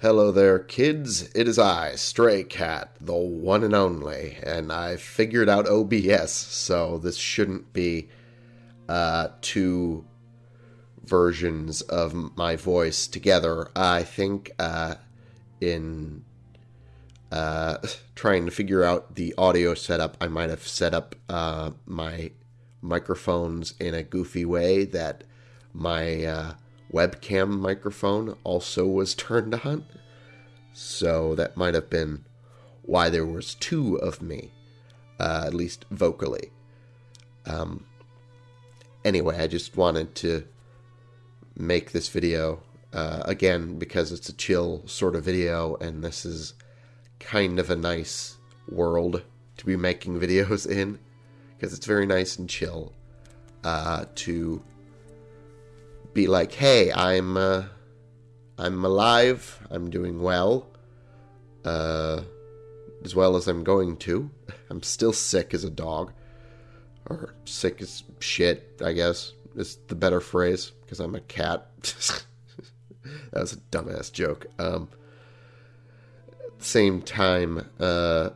Hello there, kids. It is I, Stray Cat, the one and only, and I figured out OBS, so this shouldn't be uh, two versions of my voice together. I think uh, in uh, trying to figure out the audio setup, I might have set up uh, my microphones in a goofy way that my uh, webcam microphone also was turned on. So that might have been why there was two of me, uh, at least vocally. Um, anyway, I just wanted to make this video uh, again because it's a chill sort of video, and this is kind of a nice world to be making videos in because it's very nice and chill uh, to be like, hey, I'm uh, I'm alive, I'm doing well, uh, as well as I'm going to. I'm still sick as a dog, or sick as shit, I guess is the better phrase because I'm a cat. that was a dumbass joke. Um, at the same time, uh,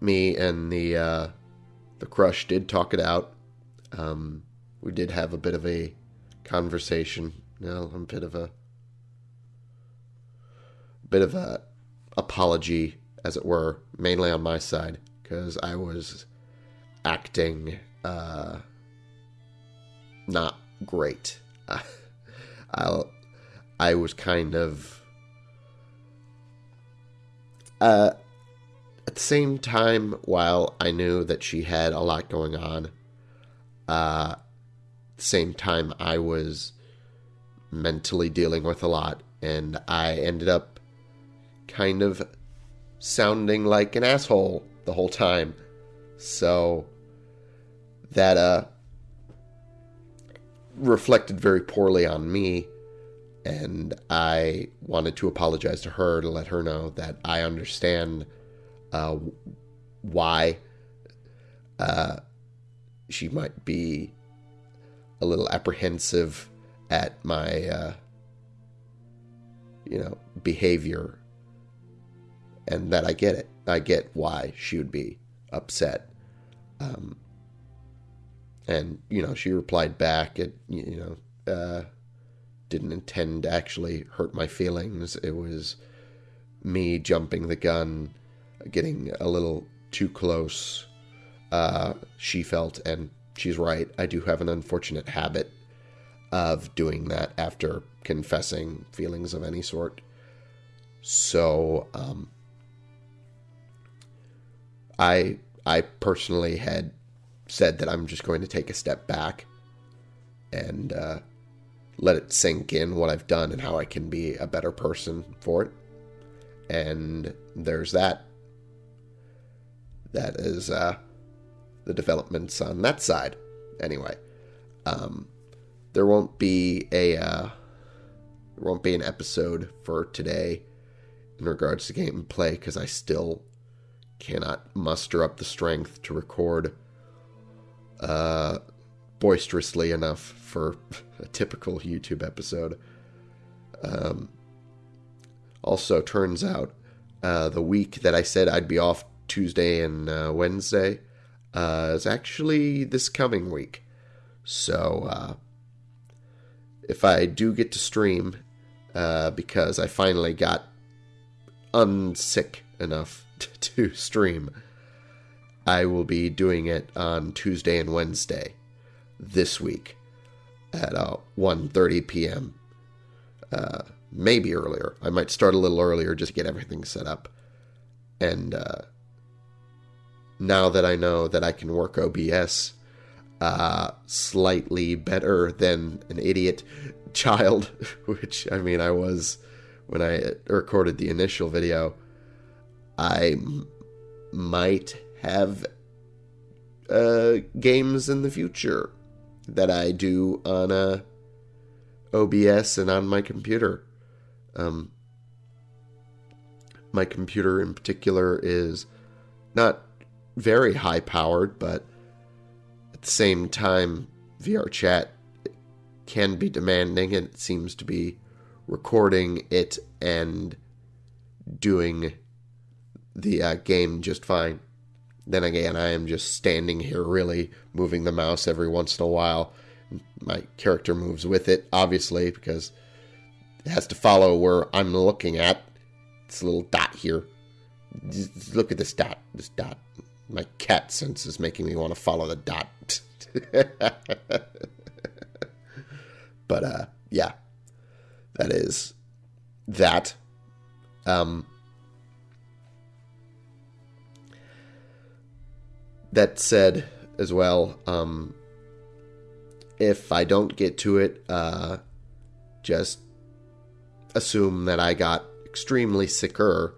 me and the uh, the crush did talk it out. Um, we did have a bit of a conversation. You know, a bit of a bit of a apology, as it were, mainly on my side because I was acting uh, not great. I I was kind of uh, at the same time, while I knew that she had a lot going on, uh, same time I was mentally dealing with a lot, and I ended up kind of sounding like an asshole the whole time. So that uh, reflected very poorly on me. And I wanted to apologize to her to let her know that I understand uh, why uh, she might be a little apprehensive at my, uh, you know, behavior, and that I get it. I get why she would be upset. Um, and you know she replied back it you know uh, didn't intend to actually hurt my feelings it was me jumping the gun getting a little too close uh, she felt and she's right i do have an unfortunate habit of doing that after confessing feelings of any sort so um, i i personally had said that I'm just going to take a step back and uh, let it sink in what I've done and how I can be a better person for it. And there's that. That is uh, the developments on that side. Anyway, um, there won't be a uh, there won't be an episode for today in regards to gameplay because I still cannot muster up the strength to record uh, boisterously enough for a typical YouTube episode. Um, also, turns out uh, the week that I said I'd be off Tuesday and uh, Wednesday uh, is actually this coming week. So, uh, if I do get to stream, uh, because I finally got unsick enough to stream, I will be doing it on Tuesday and Wednesday this week at uh, 1.30 p.m. Uh, maybe earlier. I might start a little earlier just to get everything set up. And uh, now that I know that I can work OBS uh, slightly better than an idiot child, which I mean I was when I recorded the initial video, I m- might have uh, games in the future that I do on uh, OBS and on my computer. Um, my computer in particular is not very high powered, but at the same time, VR chat can be demanding and it seems to be recording it and doing the uh, game just fine. Then again, I am just standing here, really moving the mouse every once in a while. My character moves with it, obviously, because it has to follow where I'm looking at. It's a little dot here. Just look at this dot. This dot. My cat sense is making me want to follow the dot. but uh, yeah, that is that. Um, that said, as well, um, if I don't get to it, uh, just assume that I got extremely sicker,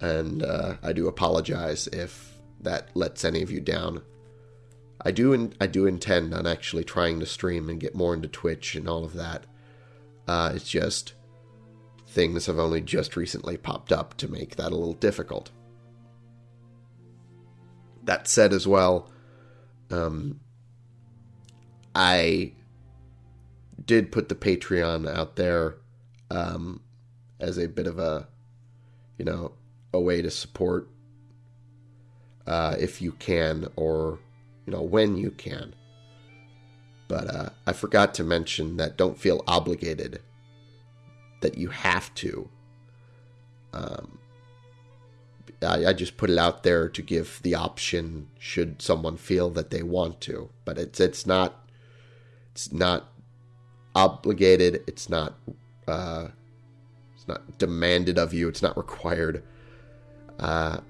and uh, I do apologize if that lets any of you down. I do in, I do intend on actually trying to stream and get more into Twitch and all of that. Uh, it's just things have only just recently popped up to make that a little difficult. That said, as well, um, I did put the Patreon out there um, as a bit of a, you know, a way to support uh, if you can or you know, when you can. But uh, I forgot to mention that don't feel obligated that you have to. Um, I, I just put it out there to give the option should someone feel that they want to, but it's it's not it's not obligated. It's not uh, it's not demanded of you. It's not required. Uh,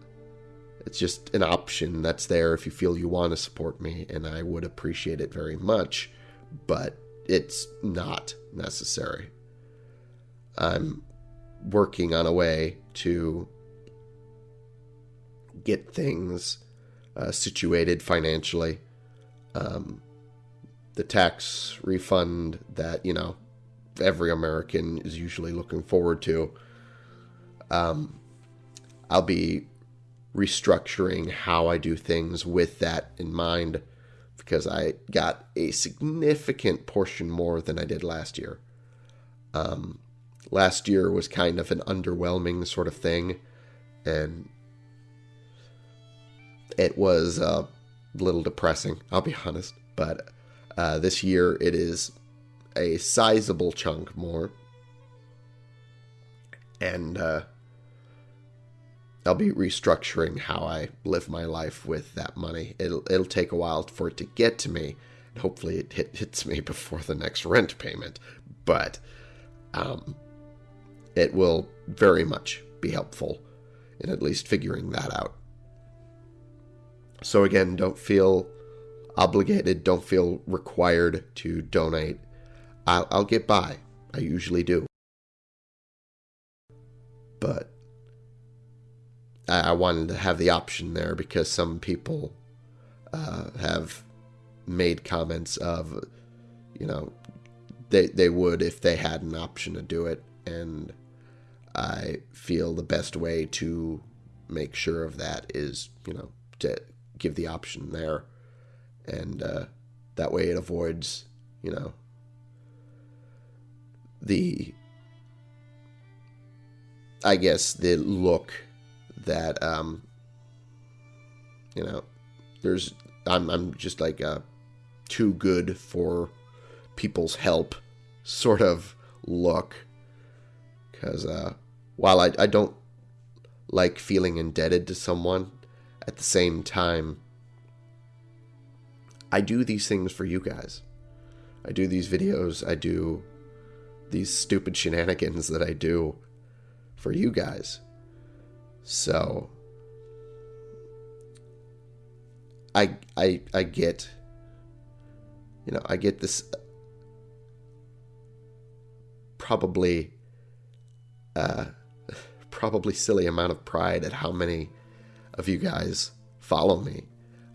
it's just an option that's there if you feel you want to support me, and I would appreciate it very much, but it's not necessary. I'm working on a way to get things uh, situated financially. Um, the tax refund that, you know, every American is usually looking forward to. Um, I'll be restructuring how I do things with that in mind because I got a significant portion more than I did last year. Um, last year was kind of an underwhelming sort of thing, and it was a little depressing, I'll be honest. But uh, this year it is a sizable chunk more. And uh, I'll be restructuring how I live my life with that money. It'll it'll take a while for it to get to me. Hopefully, it hit, hits me before the next rent payment. But um, it will very much be helpful in at least figuring that out. So again, don't feel obligated. Don't feel required to donate. I'll, I'll get by. I usually do. But I, wanted to have the option there because some people uh, have made comments of, you know, they they would if they had an option to do it, and I feel the best way to make sure of that is, you know, to give the option there, and uh, that way it avoids, you know, the I guess the look that um, you know there's I'm I'm just like a too good for people's help sort of look. Because uh, while I, I don't like feeling indebted to someone at the same time I do these things for you guys. I do these videos. I do these stupid shenanigans that I do for you guys so I I I get you know, I get this probably uh probably silly amount of pride at how many of you guys follow me.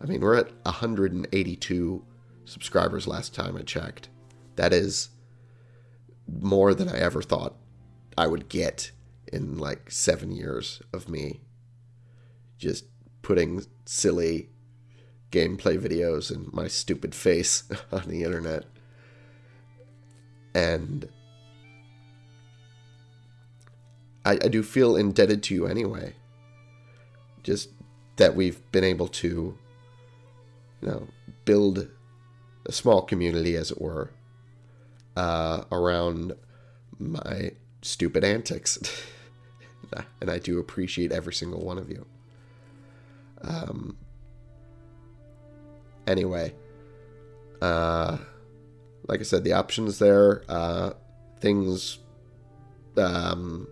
I mean, we're at 182 subscribers last time I checked. That is more than I ever thought I would get in like seven years of me just putting silly gameplay videos and my stupid face on the internet. And I, I do feel indebted to you anyway. Just that we've been able to, you know, build a small community, as it were, uh, around my stupid antics. and I do appreciate every single one of you. Um, anyway, uh, like I said, the options there, uh, things, um,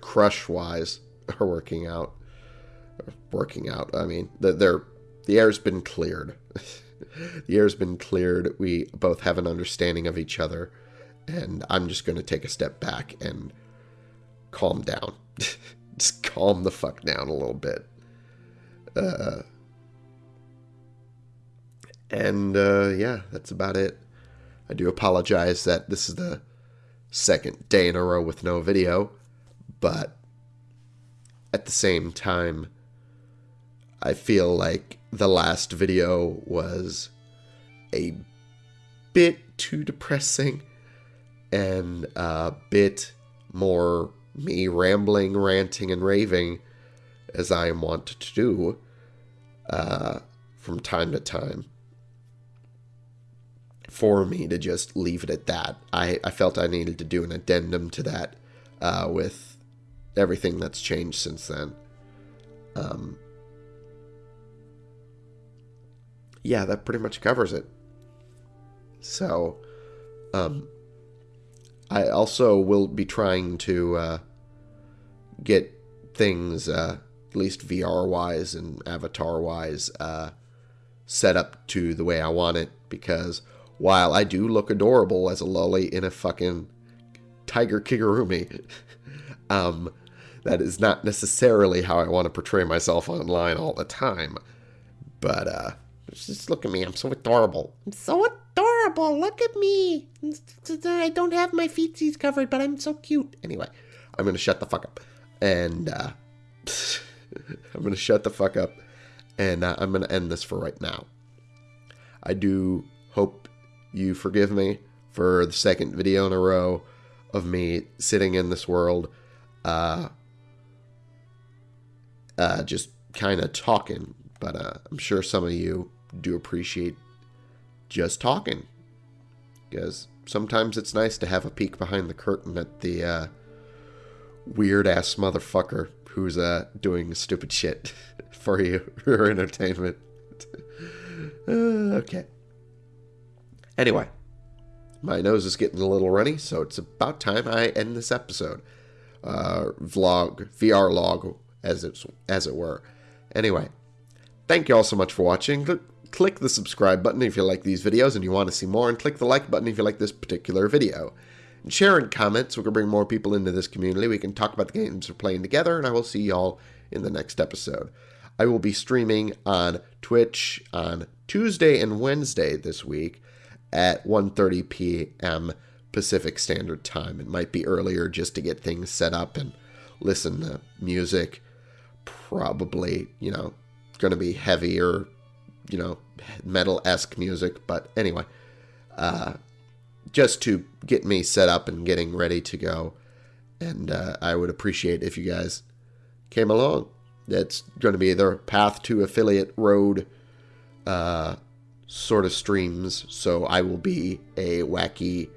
crush wise are working out. Working out. I mean, they're the air's been cleared. the air's been cleared. We both have an understanding of each other, and I'm just going to take a step back and calm down. just calm the fuck down a little bit. Uh, and uh, yeah, that's about it. I do apologize that this is the second day in a row with no video, but at the same time, I feel like the last video was a bit too depressing and a bit more me rambling, ranting, and raving as I am wont to do uh, from time to time. For me to just leave it at that, I, I felt I needed to do an addendum to that uh, with everything that's changed since then. Um, yeah, that pretty much covers it. So, um, I also will be trying to uh, get things, uh, at least VR wise and avatar wise, uh, set up to the way I want it because while I do look adorable as a lolly in a fucking tiger kigurumi, um, that is not necessarily how I want to portray myself online all the time. But uh, just look at me. I'm so adorable. I'm so adorable. Look at me. I don't have my feetsies covered, but I'm so cute. Anyway, I'm to shut the fuck up. And uh, I'm to shut the fuck up. And uh, I'm to end this for right now. I do hope you forgive me for the second video in a row of me sitting in this world, uh, uh, just kind of talking. But uh, I'm sure some of you do appreciate just talking. Because sometimes it's nice to have a peek behind the curtain at the uh, weird ass motherfucker who's uh, doing stupid shit for you, for entertainment. uh, okay. Anyway, my nose is getting a little runny, so it's about time I end this episode. Uh, vlog, VR log, as it's as it were. Anyway, thank you all so much for watching click the subscribe button if you like these videos and you want to see more, and click the like button if you like this particular video. And share and comment so we can bring more people into this community. We can talk about the games we're playing together, and I will see y'all in the next episode. I will be streaming on Twitch on Tuesday and Wednesday this week at 1:30 p.m. Pacific Standard Time. It might be earlier just to get things set up and listen to music. Probably, you know, going to be heavier you know, metal esque music. But anyway, uh, just to get me set up and getting ready to go. And uh, I would appreciate if you guys came along. That's going to be the path to affiliate road uh, sort of streams. So I will be a wacky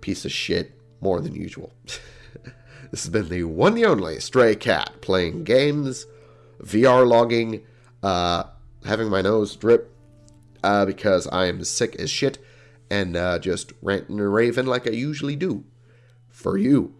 piece of shit more than usual. this has been the one the only Stray Cat playing games, VR logging, uh, having my nose drip uh, because I am sick as shit and uh, just ranting and raving like I usually do for you.